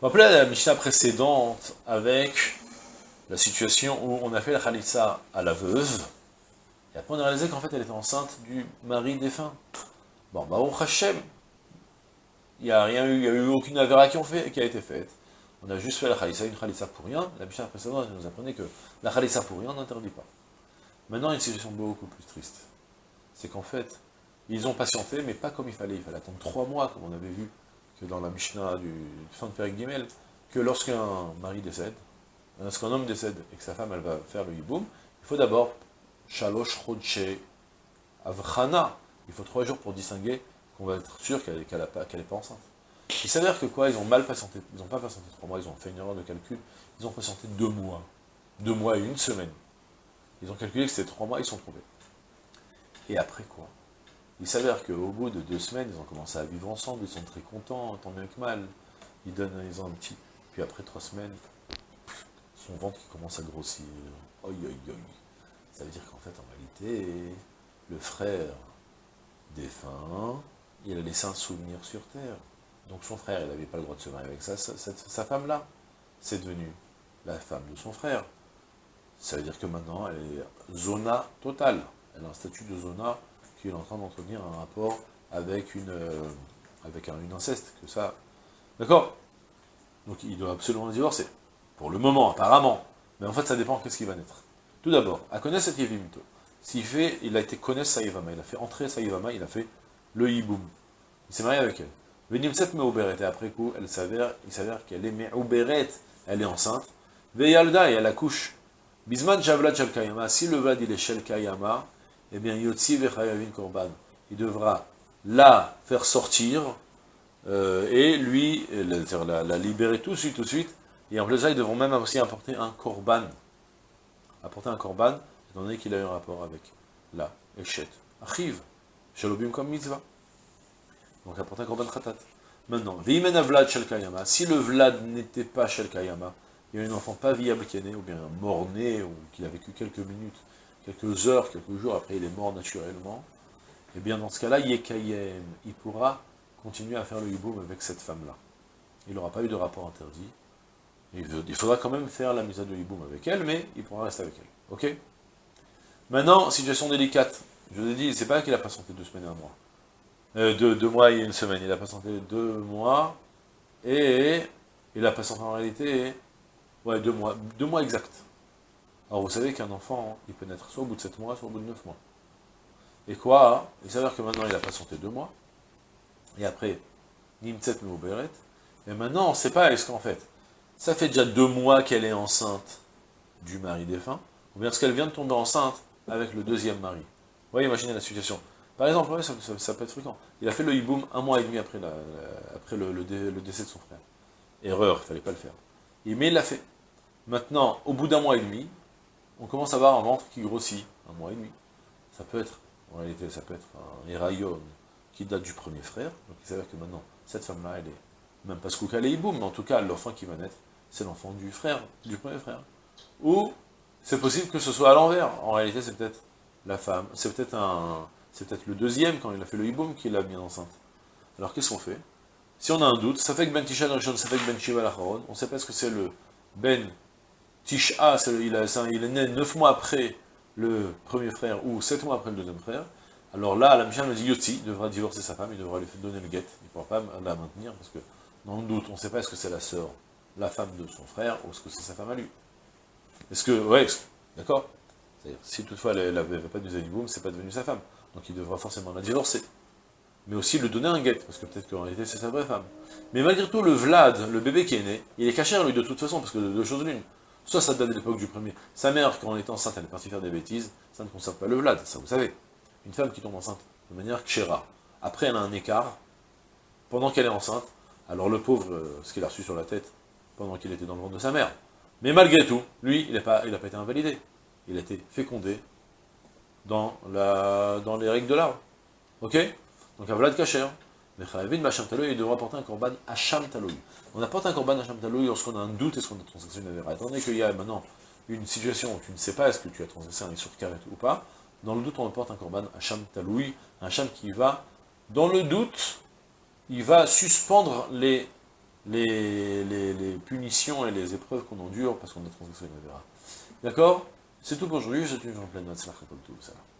Rappelez la Mishnah précédente avec la situation où on a fait la Khalitsa à la veuve, et après on a réalisé qu'en fait elle était enceinte du mari défunt. Bon, Baruch Hashem, il n'y a rien eu, il n'y a eu aucune avéra qui, a été faite. On a juste fait la Khalitsa, une Khalitsa pour rien. La Mishnah précédente nous apprenait que la Khalitsa pour rien n'interdit pas. Maintenant, une situation beaucoup plus triste. C'est qu'en fait, ils ont patienté, mais pas comme il fallait. Il fallait attendre trois mois, comme on avait vu que dans la Mishnah du fin de Père Gimel, que lorsqu'un mari décède, lorsqu'un homme décède et que sa femme elle va faire le hiboum, il faut d'abord shalosh chodche avchana. Il faut trois jours pour distinguer qu'on va être sûr qu'elle n'est pas enceinte. Il s'avère que quoi Ils ont mal patienté, ils n'ont pas patienté trois mois, ils ont fait une erreur de calcul, ils ont patienté deux mois. Deux mois et une semaine. Ils ont calculé que c'était trois mois, ils sont trouvés. Et après quoi? Il s'avère qu'au bout de deux semaines, ils ont commencé à vivre ensemble, ils sont très contents, tant bien que mal. Ils donnent, ils ont un petit... Puis après trois semaines, son ventre qui commence à grossir. Oi, oi, oi. Ça veut dire qu'en fait, en réalité, le frère défunt, il a laissé un souvenir sur Terre. Donc son frère, il n'avait pas le droit de se marier avec sa, sa femme-là. C'est devenu la femme de son frère. Ça veut dire que maintenant, elle est zona totale. Elle a un statut de zona qu'il est en train d'entretenir un rapport avec une, euh, avec un, une inceste, que ça... D'accord? Donc il doit absolument divorcer. Pour le moment, apparemment. Mais en fait, ça dépend qu'est-ce qui va naître. Tout d'abord, à connaître cette Yevimito. S'il fait, il a été connaître Saïvama, il a fait entrer Saïvama, il a fait le Yiboum. Il s'est marié avec elle. Venimset Meuberet, et après coup, elle s'avère, il s'avère qu'elle est Meuberet, elle est enceinte. Veyalda, et elle accouche. Bisman Javlad Shalkayama, si le Vlad il est Shalkayama, eh bien, Yotzi Vechayavin Korban, il devra la faire sortir, euh, et lui, la, la, libérer tout de suite, tout de suite, et en plus ils devront même aussi apporter un Korban, apporter un Korban, étant donné qu'il a eu un rapport avec la Eshet, Achiv, Shalobim comme mitzvah. Donc apporter un Korban Khatat. Maintenant, si le Vlad n'était pas Shalkayama, il y a un enfant pas viable qui est né, ou bien mort-né, ou qui a vécu quelques minutes, quelques heures, quelques jours après il est mort naturellement, et bien dans ce cas-là, Yekayem, il pourra continuer à faire le hiboum avec cette femme-là. Il n'aura pas eu de rapport interdit. Il faudra quand même faire la mise à de hiboum avec elle, mais il pourra rester avec elle. Ok? Maintenant, situation délicate. Je vous ai dit, c'est pas qu'il a patienté deux semaines et un mois. Euh, deux, mois et une semaine. Il a patienté deux mois, et il a patienté en réalité, ouais, deux mois, deux mois exacts. Alors vous savez qu'un enfant, il peut naître soit au bout de 7 mois, soit au bout de 9 mois. Et quoi Il s'avère que maintenant il a patienté 2 mois, et après, Nimtset Meuberet, et maintenant on ne sait pas, est-ce qu'en fait, ça fait déjà 2 mois qu'elle est enceinte du mari défunt, ou bien est-ce qu'elle vient de tomber enceinte avec le deuxième mari Vous voyez, imaginez la situation. Par exemple, ça, peut être fréquent. Il a fait le hiboum un mois et demi après le, décès de son frère. Erreur, il ne fallait pas le faire. Mais il l'a fait. Maintenant, au bout d'un mois et demi, on commence à avoir un ventre qui grossit, un mois et demi. Ça peut être, en réalité, ça peut être un Erayon qui date du premier frère, donc il s'avère que maintenant, cette femme-là, elle est, même pas Skouka mais en tout cas, l'enfant qui va naître, c'est l'enfant du frère, du premier frère. Ou, c'est possible que ce soit à l'envers, en réalité, c'est peut-être la femme, c'est peut-être un, c'est peut-être le deuxième, quand il a fait le hiboum, qui l'a mis enceinte. Alors, qu'est-ce qu'on fait? Si on a un doute, ça fait que Ben Tisha ça fait que Ben Shiva on ne sait pas ce que c'est le Ben Tisha, il, est né neuf mois après le premier frère, ou sept mois après le deuxième frère, alors là, la Mishnah nous dit Yotzi devra divorcer sa femme, il devra lui donner le guet, il ne pourra pas la maintenir, parce que dans le doute, on ne sait pas est-ce que c'est la sœur, la femme de son frère, ou est-ce que c'est sa femme à lui. Est-ce que, ouais, d'accord? Si toutefois elle n'avait pas de ce c'est pas devenu sa femme, donc il devra forcément la divorcer. Mais aussi lui donner un guet, parce que peut-être qu'en réalité c'est sa vraie femme. Mais malgré tout, le Vlad, le bébé qui est né, il est caché lui de toute façon, parce que de deux choses l'une. Soit ça date de l'époque du premier. Sa mère, quand elle était enceinte, elle est partie faire des bêtises, ça ne concerne pas le Vlad, ça vous savez. Une femme qui tombe enceinte de manière kshera. Après, elle a un écart, pendant qu'elle est enceinte, Alors le pauvre, euh, ce qu'il a reçu sur la tête pendant qu'il était dans le ventre de sa mère. Mais malgré tout, lui, il n'a pas, été invalidé. Il a été fécondé dans, la, dans les règles de l'art. Ok? Donc un Vlad Kacher. Mais il devra porter un korban Hacham Taloui. On apporte un korban Hacham Taloui lorsqu'on a un doute est-ce qu'on a transgressé une avéra. Donné qu'il y a maintenant une situation où tu ne sais pas est-ce que tu as transgressé un sur ou pas, dans le doute on apporte un korban Hacham Taloui, un Hacham qui va, dans le doute, il va suspendre les, les, les, punitions et les épreuves qu'on endure parce qu'on a transgressé une avéra. D'accord? C'est tout pour aujourd'hui, c'est une journée pleine de tout ça.